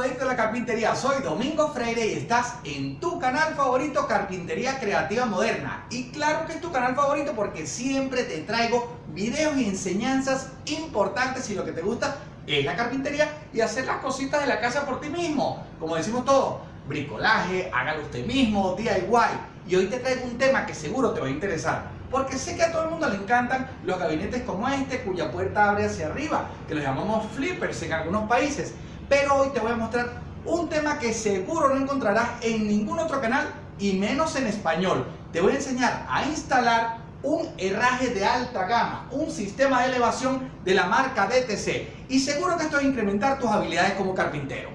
adicto a la carpintería, soy Domingo Freire y estás en tu canal favorito Carpintería Creativa Moderna. Y claro que es tu canal favorito porque siempre te traigo videos y enseñanzas importantes y lo que te gusta es la carpintería y hacer las cositas de la casa por ti mismo. Como decimos todos, bricolaje, hágalo usted mismo, DIY. Y hoy te traigo un tema que seguro te va a interesar porque sé que a todo el mundo le encantan los gabinetes como este, cuya puerta abre hacia arriba, que los llamamos flippers en algunos países. Pero hoy te voy a mostrar un tema que seguro no encontrarás en ningún otro canal y menos en español. Te voy a enseñar a instalar un herraje de alta gama, un sistema de elevación de la marca DTC y seguro que esto va a incrementar tus habilidades como carpintero.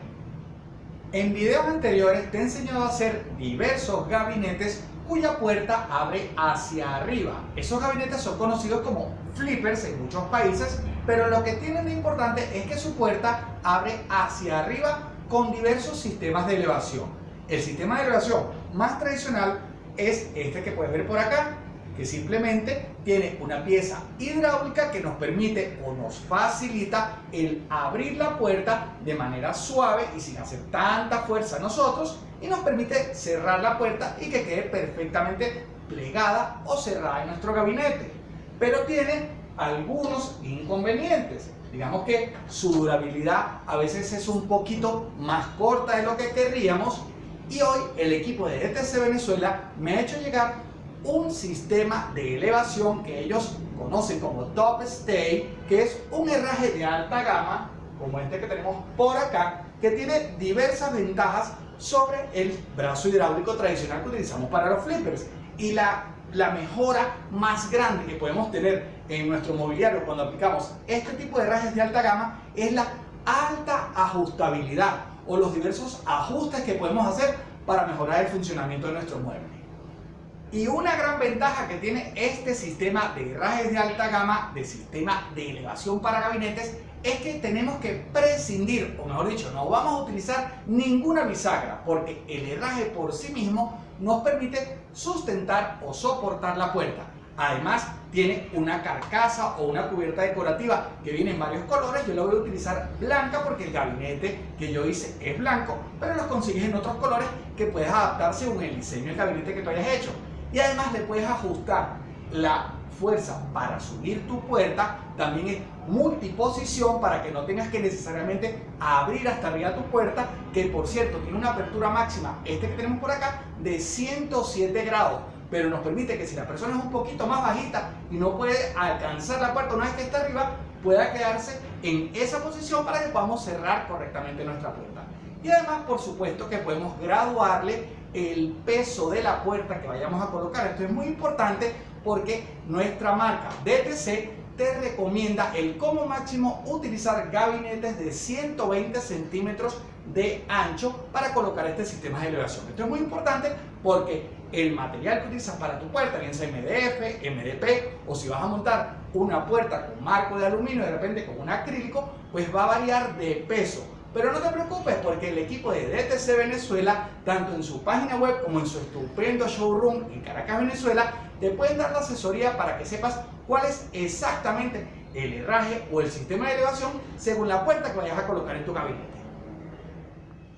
En videos anteriores te he enseñado a hacer diversos gabinetes cuya puerta abre hacia arriba. Esos gabinetes son conocidos como flippers en muchos países, pero lo que tienen de importante es que su puerta abre hacia arriba con diversos sistemas de elevación. El sistema de elevación más tradicional es este que puedes ver por acá, que simplemente tiene una pieza hidráulica que nos permite o nos facilita el abrir la puerta de manera suave y sin hacer tanta fuerza a nosotros y nos permite cerrar la puerta y que quede perfectamente plegada o cerrada en nuestro gabinete. Pero tiene algunos inconvenientes. Digamos que su durabilidad a veces es un poquito más corta de lo que querríamos y hoy el equipo de ETC Venezuela me ha hecho llegar un sistema de elevación que ellos conocen como Top Stay, que es un herraje de alta gama, como este que tenemos por acá, que tiene diversas ventajas sobre el brazo hidráulico tradicional que utilizamos para los flippers. Y la, la mejora más grande que podemos tener en nuestro mobiliario cuando aplicamos este tipo de herrajes de alta gama es la alta ajustabilidad o los diversos ajustes que podemos hacer para mejorar el funcionamiento de nuestro mueble. Y una gran ventaja que tiene este sistema de herrajes de alta gama, de sistema de elevación para gabinetes, es que tenemos que prescindir, o mejor dicho, no vamos a utilizar ninguna bisagra, porque el herraje por sí mismo nos permite sustentar o soportar la puerta. Además, tiene una carcasa o una cubierta decorativa que viene en varios colores. Yo la voy a utilizar blanca porque el gabinete que yo hice es blanco, pero lo consigues en otros colores que puedes adaptar según el diseño del gabinete que tú hayas hecho y además le puedes ajustar la fuerza para subir tu puerta también es multiposición para que no tengas que necesariamente abrir hasta arriba tu puerta que por cierto tiene una apertura máxima este que tenemos por acá de 107 grados pero nos permite que si la persona es un poquito más bajita y no puede alcanzar la puerta una vez que está arriba pueda quedarse en esa posición para que podamos cerrar correctamente nuestra puerta y además por supuesto que podemos graduarle el peso de la puerta que vayamos a colocar. Esto es muy importante porque nuestra marca DTC te recomienda el como máximo utilizar gabinetes de 120 centímetros de ancho para colocar este sistema de elevación. Esto es muy importante porque el material que utilizas para tu puerta, bien sea MDF, MDP o si vas a montar una puerta con marco de aluminio de repente con un acrílico, pues va a variar de peso. Pero no te preocupes porque el equipo de DTC Venezuela, tanto en su página web como en su estupendo showroom en Caracas, Venezuela, te pueden dar la asesoría para que sepas cuál es exactamente el herraje o el sistema de elevación según la puerta que vayas a colocar en tu gabinete.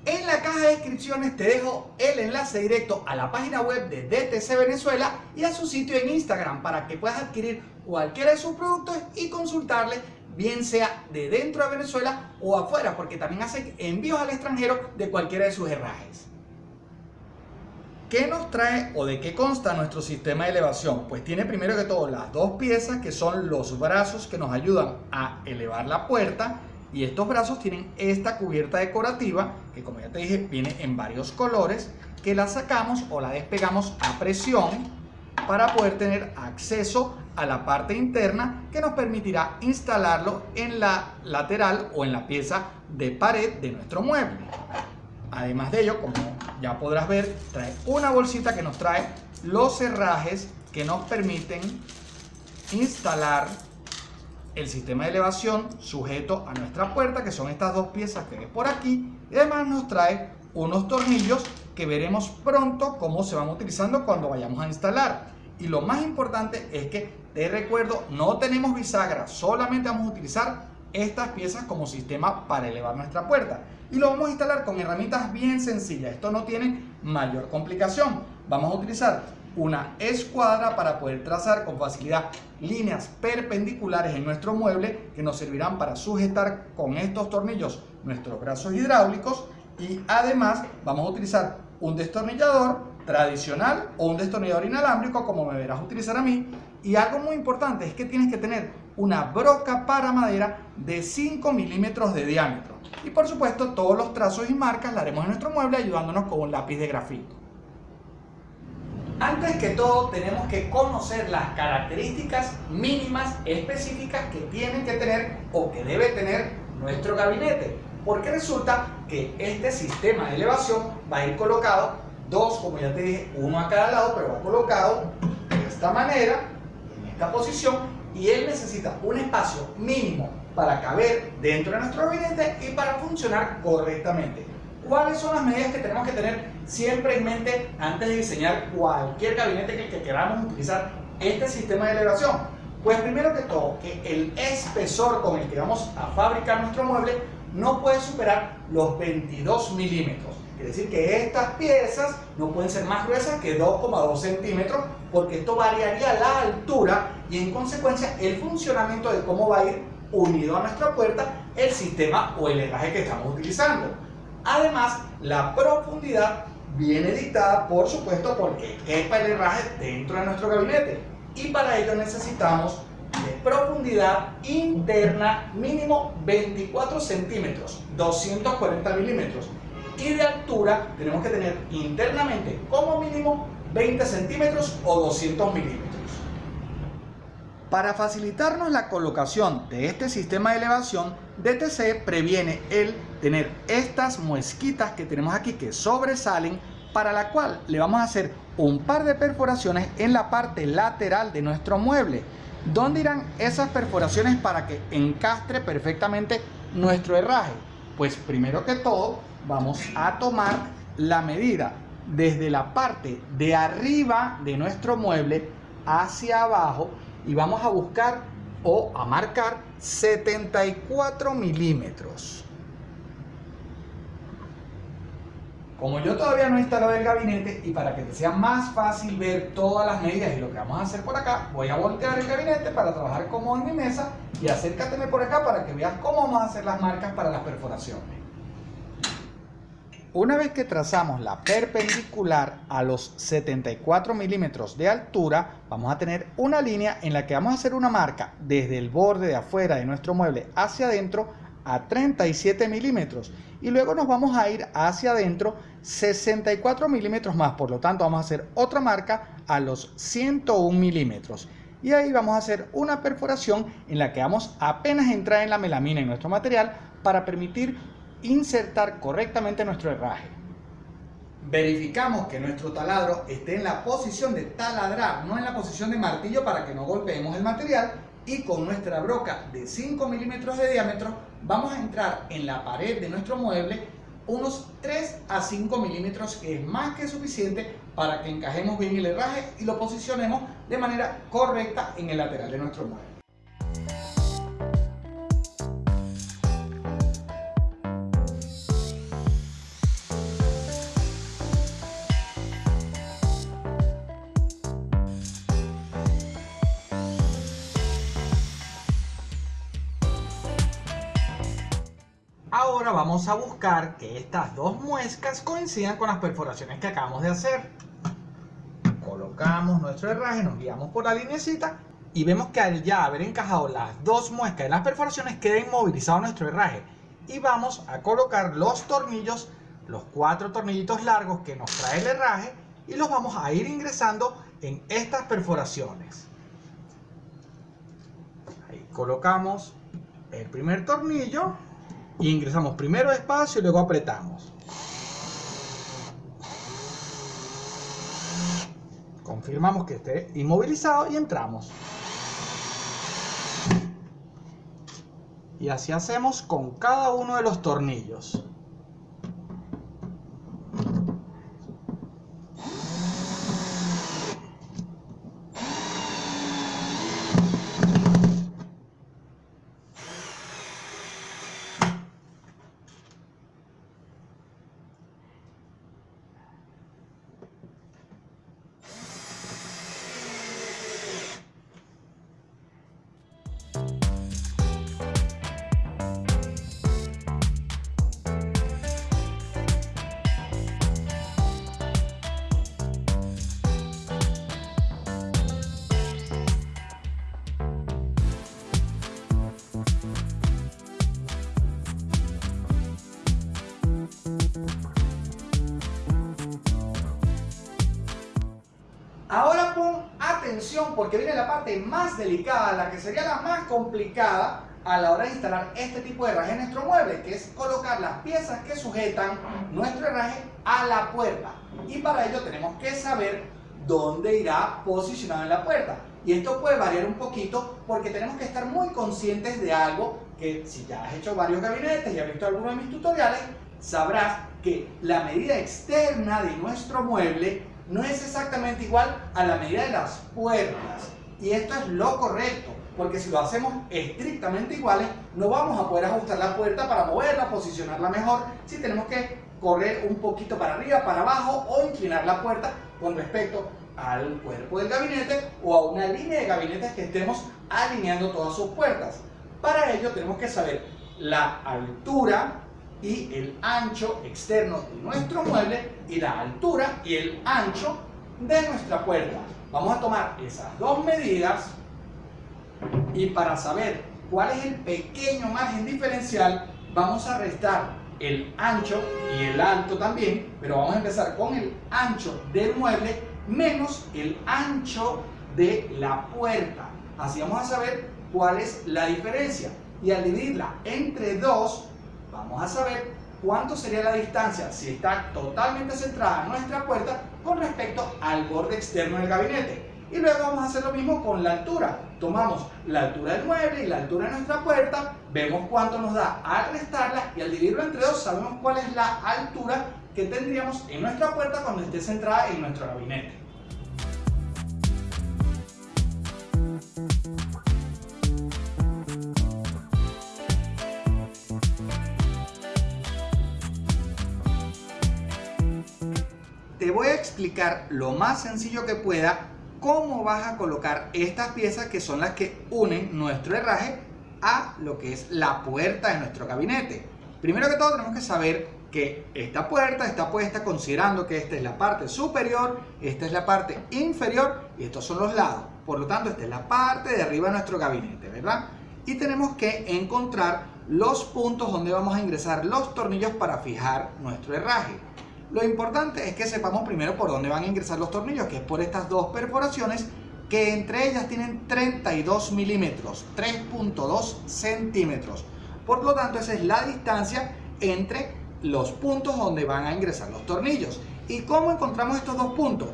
En la caja de descripciones te dejo el enlace directo a la página web de DTC Venezuela y a su sitio en Instagram para que puedas adquirir cualquiera de sus productos y consultarle bien sea de dentro de Venezuela o afuera, porque también hacen envíos al extranjero de cualquiera de sus herrajes. ¿Qué nos trae o de qué consta nuestro sistema de elevación? Pues tiene primero que todo las dos piezas que son los brazos que nos ayudan a elevar la puerta y estos brazos tienen esta cubierta decorativa que como ya te dije viene en varios colores que la sacamos o la despegamos a presión para poder tener acceso a la parte interna que nos permitirá instalarlo en la lateral o en la pieza de pared de nuestro mueble. Además de ello, como ya podrás ver, trae una bolsita que nos trae los cerrajes que nos permiten instalar el sistema de elevación sujeto a nuestra puerta, que son estas dos piezas que ves por aquí. Además nos trae unos tornillos que veremos pronto cómo se van utilizando cuando vayamos a instalar. Y lo más importante es que, te recuerdo, no tenemos bisagra, solamente vamos a utilizar estas piezas como sistema para elevar nuestra puerta. y lo vamos a instalar con herramientas bien sencillas. Esto no tiene mayor complicación. Vamos a utilizar una escuadra para poder trazar con facilidad líneas perpendiculares en nuestro mueble que nos servirán para sujetar con estos tornillos nuestros brazos hidráulicos y además vamos a utilizar un destornillador tradicional o un destornillador inalámbrico como me verás utilizar a mí. Y algo muy importante es que tienes que tener una broca para madera de 5 milímetros de diámetro. Y por supuesto todos los trazos y marcas la haremos en nuestro mueble ayudándonos con un lápiz de grafito. Antes que todo tenemos que conocer las características mínimas específicas que tienen que tener o que debe tener nuestro gabinete porque resulta que este sistema de elevación va a ir colocado dos, como ya te dije, uno a cada lado, pero va colocado de esta manera, en esta posición, y él necesita un espacio mínimo para caber dentro de nuestro gabinete y para funcionar correctamente. ¿Cuáles son las medidas que tenemos que tener siempre en mente antes de diseñar cualquier gabinete que, que queramos utilizar este sistema de elevación? Pues primero que todo, que el espesor con el que vamos a fabricar nuestro mueble no puede superar los 22 milímetros. Quiere decir que estas piezas no pueden ser más gruesas que 2,2 centímetros porque esto variaría la altura y en consecuencia el funcionamiento de cómo va a ir unido a nuestra puerta el sistema o el herraje que estamos utilizando. Además, la profundidad viene dictada, por supuesto, porque quepa el herraje dentro de nuestro gabinete. Y para ello necesitamos de profundidad interna mínimo 24 centímetros, 240 milímetros. Y de altura tenemos que tener internamente como mínimo 20 centímetros o 200 milímetros. Para facilitarnos la colocación de este sistema de elevación, DTC previene el tener estas muesquitas que tenemos aquí que sobresalen para la cual le vamos a hacer un par de perforaciones en la parte lateral de nuestro mueble ¿Dónde irán esas perforaciones para que encastre perfectamente nuestro herraje? Pues primero que todo vamos a tomar la medida desde la parte de arriba de nuestro mueble hacia abajo y vamos a buscar o a marcar 74 milímetros. Como yo todavía no he instalado el gabinete y para que te sea más fácil ver todas las medidas y lo que vamos a hacer por acá, voy a voltear el gabinete para trabajar cómodo en mi mesa y acércateme por acá para que veas cómo vamos a hacer las marcas para las perforaciones. Una vez que trazamos la perpendicular a los 74 milímetros de altura, vamos a tener una línea en la que vamos a hacer una marca desde el borde de afuera de nuestro mueble hacia adentro a 37 milímetros. Y luego nos vamos a ir hacia adentro 64 milímetros más. Por lo tanto vamos a hacer otra marca a los 101 milímetros. Y ahí vamos a hacer una perforación en la que vamos a apenas entrar en la melamina en nuestro material para permitir insertar correctamente nuestro herraje. Verificamos que nuestro taladro esté en la posición de taladrar no en la posición de martillo para que no golpeemos el material. Y con nuestra broca de 5 milímetros de diámetro vamos a entrar en la pared de nuestro mueble unos 3 a 5 milímetros que es más que suficiente para que encajemos bien el herraje y lo posicionemos de manera correcta en el lateral de nuestro mueble. A buscar que estas dos muescas coincidan con las perforaciones que acabamos de hacer. Colocamos nuestro herraje, nos guiamos por la linecita y vemos que al ya haber encajado las dos muescas en las perforaciones queda inmovilizado nuestro herraje. Y vamos a colocar los tornillos, los cuatro tornillitos largos que nos trae el herraje y los vamos a ir ingresando en estas perforaciones. Ahí colocamos el primer tornillo y ingresamos primero despacio y luego apretamos. Confirmamos que esté inmovilizado y entramos. Y así hacemos con cada uno de los tornillos. Ahora pon atención porque viene la parte más delicada, la que sería la más complicada a la hora de instalar este tipo de herraje en nuestro mueble, que es colocar las piezas que sujetan nuestro herraje a la puerta. Y para ello tenemos que saber dónde irá posicionado en la puerta. Y esto puede variar un poquito porque tenemos que estar muy conscientes de algo que si ya has hecho varios gabinetes y has visto algunos de mis tutoriales, sabrás que la medida externa de nuestro mueble no es exactamente igual a la medida de las puertas. Y esto es lo correcto, porque si lo hacemos estrictamente iguales, no vamos a poder ajustar la puerta para moverla, posicionarla mejor, si tenemos que correr un poquito para arriba, para abajo o inclinar la puerta con respecto al cuerpo del gabinete o a una línea de gabinetes que estemos alineando todas sus puertas. Para ello tenemos que saber la altura y el ancho externo de nuestro mueble y la altura y el ancho de nuestra puerta. Vamos a tomar esas dos medidas y para saber cuál es el pequeño margen diferencial vamos a restar el ancho y el alto también, pero vamos a empezar con el ancho del mueble menos el ancho de la puerta. Así vamos a saber cuál es la diferencia. Y al dividirla entre dos, vamos a saber cuánto sería la distancia si está totalmente centrada nuestra puerta con respecto al borde externo del gabinete. Y luego vamos a hacer lo mismo con la altura. Tomamos la altura del mueble y la altura de nuestra puerta, vemos cuánto nos da al restarla y al dividirlo entre dos sabemos cuál es la altura que tendríamos en nuestra puerta cuando esté centrada en nuestro gabinete. Lo más sencillo que pueda cómo vas a colocar estas piezas que son las que unen nuestro herraje a lo que es la puerta de nuestro gabinete. Primero que todo tenemos que saber que esta puerta está puesta considerando que esta es la parte superior, esta es la parte inferior y estos son los lados. Por lo tanto, esta es la parte de arriba de nuestro gabinete, ¿verdad? Y tenemos que encontrar los puntos donde vamos a ingresar los tornillos para fijar nuestro herraje. Lo importante es que sepamos primero por dónde van a ingresar los tornillos, que es por estas dos perforaciones que entre ellas tienen 32 milímetros, 3.2 centímetros. Por lo tanto, esa es la distancia entre los puntos donde van a ingresar los tornillos. ¿Y cómo encontramos estos dos puntos?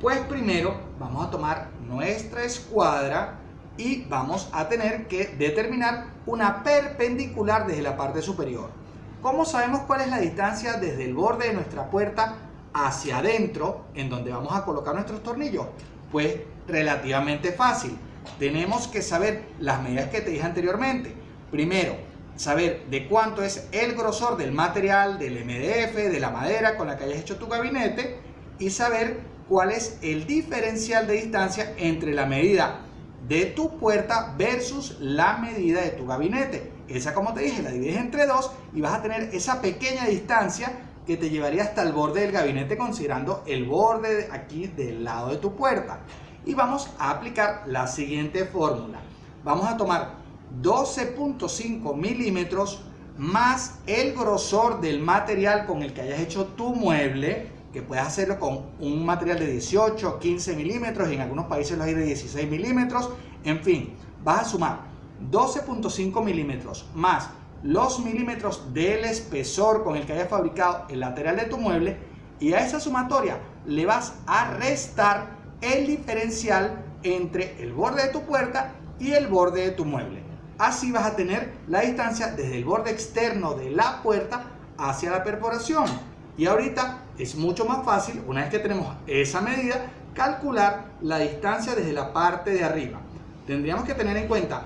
Pues primero vamos a tomar nuestra escuadra y vamos a tener que determinar una perpendicular desde la parte superior. ¿Cómo sabemos cuál es la distancia desde el borde de nuestra puerta hacia adentro en donde vamos a colocar nuestros tornillos? Pues relativamente fácil. Tenemos que saber las medidas que te dije anteriormente. Primero, saber de cuánto es el grosor del material, del MDF, de la madera con la que hayas hecho tu gabinete y saber cuál es el diferencial de distancia entre la medida de tu puerta versus la medida de tu gabinete. Esa, como te dije, la divides entre dos y vas a tener esa pequeña distancia que te llevaría hasta el borde del gabinete considerando el borde aquí del lado de tu puerta. Y vamos a aplicar la siguiente fórmula. Vamos a tomar 12.5 milímetros más el grosor del material con el que hayas hecho tu mueble, que puedes hacerlo con un material de 18 15 milímetros, en algunos países lo hay de 16 milímetros, en fin, vas a sumar 12.5 milímetros más los milímetros del espesor con el que hayas fabricado el lateral de tu mueble y a esa sumatoria le vas a restar el diferencial entre el borde de tu puerta y el borde de tu mueble. Así vas a tener la distancia desde el borde externo de la puerta hacia la perforación. Y ahorita es mucho más fácil, una vez que tenemos esa medida, calcular la distancia desde la parte de arriba. Tendríamos que tener en cuenta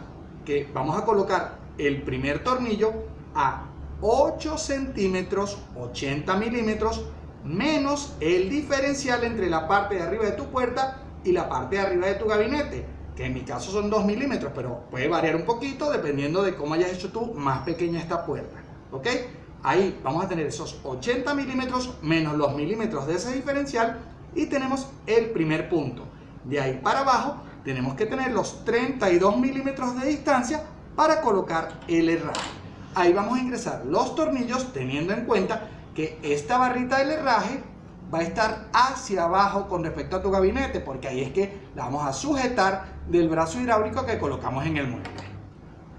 vamos a colocar el primer tornillo a 8 centímetros 80 milímetros menos el diferencial entre la parte de arriba de tu puerta y la parte de arriba de tu gabinete que en mi caso son 2 milímetros pero puede variar un poquito dependiendo de cómo hayas hecho tú más pequeña esta puerta ok ahí vamos a tener esos 80 milímetros menos los milímetros de ese diferencial y tenemos el primer punto. De ahí para abajo tenemos que tener los 32 milímetros de distancia para colocar el herraje. Ahí vamos a ingresar los tornillos teniendo en cuenta que esta barrita del herraje va a estar hacia abajo con respecto a tu gabinete, porque ahí es que la vamos a sujetar del brazo hidráulico que colocamos en el mueble.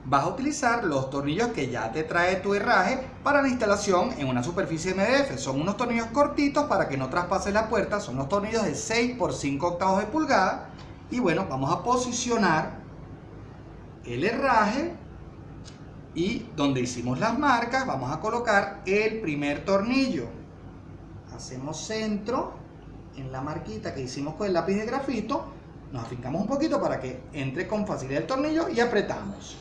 Vas a utilizar los tornillos que ya te trae tu herraje para la instalación en una superficie MDF. Son unos tornillos cortitos para que no traspase la puerta, son unos tornillos de 6 por 5 octavos de pulgada. Y bueno, vamos a posicionar el herraje y donde hicimos las marcas vamos a colocar el primer tornillo. Hacemos centro en la marquita que hicimos con el lápiz de grafito. Nos afincamos un poquito para que entre con facilidad el tornillo y apretamos.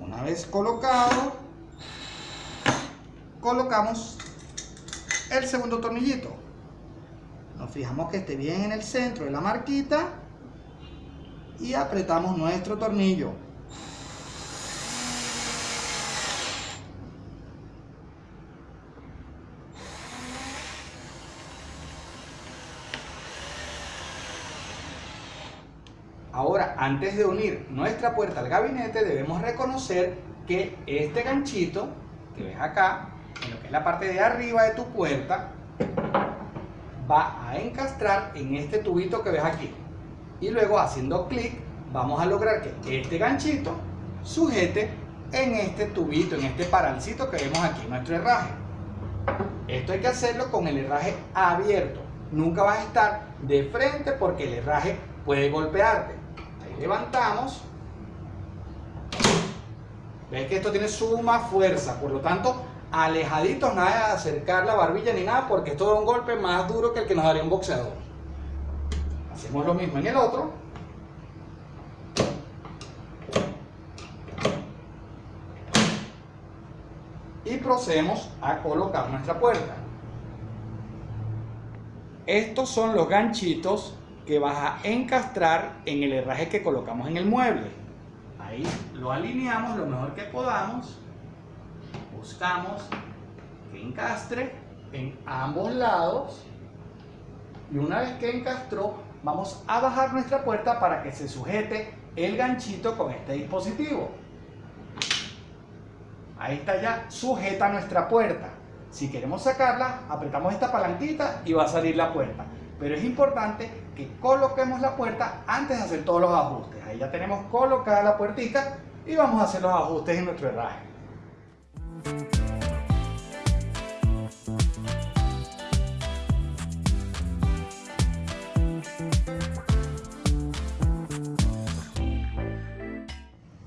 Una vez colocado colocamos el segundo tornillito nos fijamos que esté bien en el centro de la marquita y apretamos nuestro tornillo. Ahora, antes de unir nuestra puerta al gabinete, debemos reconocer que este ganchito que ves acá, en lo que es la parte de arriba de tu puerta, va a encastrar en este tubito que ves aquí y luego haciendo clic vamos a lograr que este ganchito sujete en este tubito, en este parancito que vemos aquí, nuestro herraje. Esto hay que hacerlo con el herraje abierto. Nunca vas a estar de frente porque el herraje puede golpearte. Ahí levantamos. Ves que esto tiene suma fuerza, por lo tanto, alejaditos, nada de acercar la barbilla ni nada, porque esto da un golpe más duro que el que nos daría un boxeador. Hacemos lo mismo en el otro. Y procedemos a colocar nuestra puerta. Estos son los ganchitos que vas a encastrar en el herraje que colocamos en el mueble. Ahí lo alineamos lo mejor que podamos. Buscamos que encastre en ambos lados. Y una vez que encastró, vamos a bajar nuestra puerta para que se sujete el ganchito con este dispositivo. Ahí está ya sujeta nuestra puerta. Si queremos sacarla, apretamos esta palanquita y va a salir la puerta. Pero es importante que coloquemos la puerta antes de hacer todos los ajustes. Ahí ya tenemos colocada la puertita y vamos a hacer los ajustes en nuestro herraje.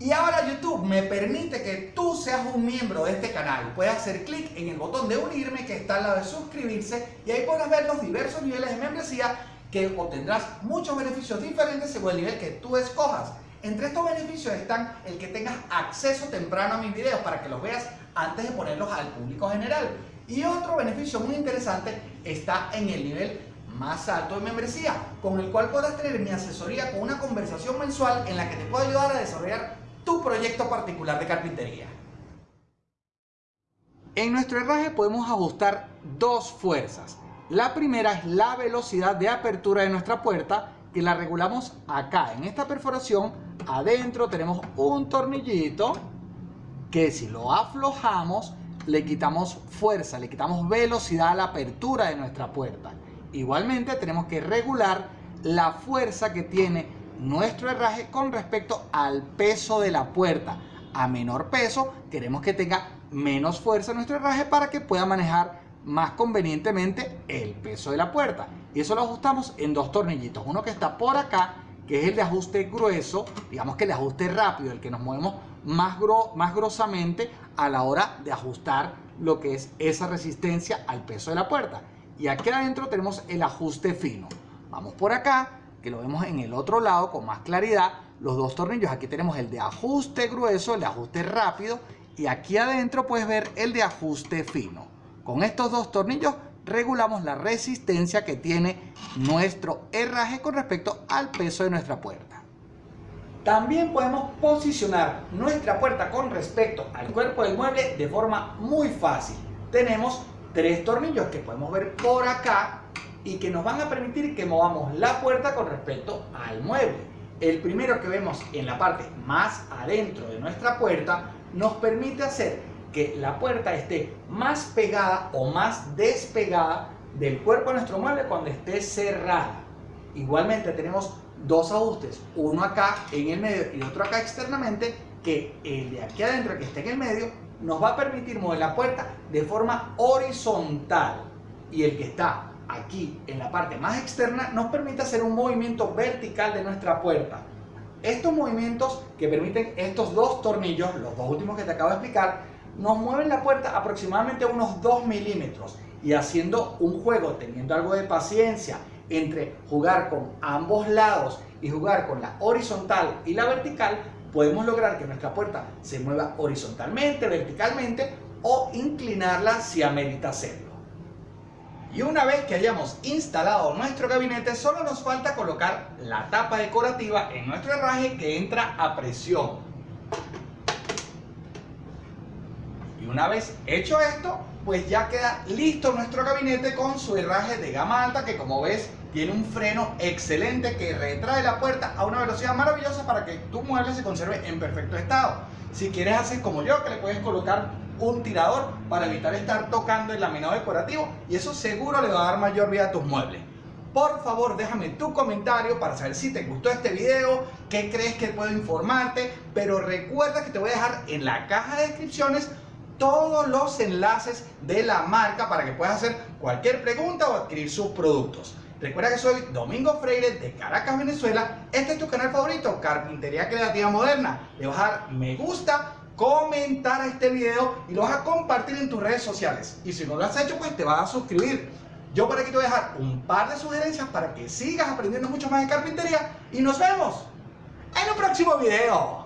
Y ahora YouTube me permite que tú seas un miembro de este canal. Puedes hacer clic en el botón de unirme que está al lado de suscribirse y ahí podrás ver los diversos niveles de membresía que obtendrás muchos beneficios diferentes según el nivel que tú escojas. Entre estos beneficios están el que tengas acceso temprano a mis videos para que los veas antes de ponerlos al público general. Y otro beneficio muy interesante está en el nivel más alto de membresía, con el cual podrás tener mi asesoría con una conversación mensual en la que te puedo ayudar a desarrollar tu proyecto particular de carpintería. En nuestro herraje podemos ajustar dos fuerzas. La primera es la velocidad de apertura de nuestra puerta que la regulamos acá. En esta perforación adentro tenemos un tornillito que si lo aflojamos le quitamos fuerza, le quitamos velocidad a la apertura de nuestra puerta. Igualmente tenemos que regular la fuerza que tiene nuestro herraje con respecto al peso de la puerta. A menor peso queremos que tenga menos fuerza nuestro herraje para que pueda manejar más convenientemente el peso de la puerta. Y eso lo ajustamos en dos tornillitos. Uno que está por acá, que es el de ajuste grueso, digamos que el ajuste rápido, el que nos movemos más, más grosamente a la hora de ajustar lo que es esa resistencia al peso de la puerta. Y aquí adentro tenemos el ajuste fino. Vamos por acá, que lo vemos en el otro lado con más claridad, los dos tornillos. Aquí tenemos el de ajuste grueso, el de ajuste rápido y aquí adentro puedes ver el de ajuste fino. Con estos dos tornillos regulamos la resistencia que tiene nuestro herraje con respecto al peso de nuestra puerta. También podemos posicionar nuestra puerta con respecto al cuerpo del mueble de forma muy fácil. Tenemos tres tornillos que podemos ver por acá y que nos van a permitir que movamos la puerta con respecto al mueble. El primero que vemos en la parte más adentro de nuestra puerta nos permite hacer que la puerta esté más pegada o más despegada del cuerpo de nuestro mueble cuando esté cerrada. Igualmente tenemos dos ajustes, uno acá en el medio y otro acá externamente, que el de aquí adentro que esté en el medio nos va a permitir mover la puerta de forma horizontal y el que está aquí en la parte más externa nos permite hacer un movimiento vertical de nuestra puerta. Estos movimientos que permiten estos dos tornillos, los dos últimos que te acabo de explicar, nos mueven la puerta aproximadamente unos 2 milímetros y haciendo un juego, teniendo algo de paciencia entre jugar con ambos lados y jugar con la horizontal y la vertical, podemos lograr que nuestra puerta se mueva horizontalmente, verticalmente o inclinarla si amerita hacerlo. Y una vez que hayamos instalado nuestro gabinete, solo nos falta colocar la tapa decorativa en nuestro herraje que entra a presión. Una vez hecho esto, pues ya queda listo nuestro gabinete con su herraje de gama alta que como ves tiene un freno excelente que retrae la puerta a una velocidad maravillosa para que tu mueble se conserve en perfecto estado. Si quieres hacer como yo, que le puedes colocar un tirador para evitar estar tocando el laminado decorativo y eso seguro le va a dar mayor vida a tus muebles. Por favor, déjame tu comentario para saber si te gustó este video, qué crees que puedo informarte, pero recuerda que te voy a dejar en la caja de descripciones todos los enlaces de la marca para que puedas hacer cualquier pregunta o adquirir sus productos. Recuerda que soy Domingo Freire de Caracas, Venezuela. Este es tu canal favorito, Carpintería Creativa Moderna. Le vas a dar me gusta, comentar este video y lo vas a compartir en tus redes sociales. Y si no lo has hecho, pues te vas a suscribir. Yo por aquí te voy a dejar un par de sugerencias para que sigas aprendiendo mucho más de carpintería y nos vemos en un próximo video.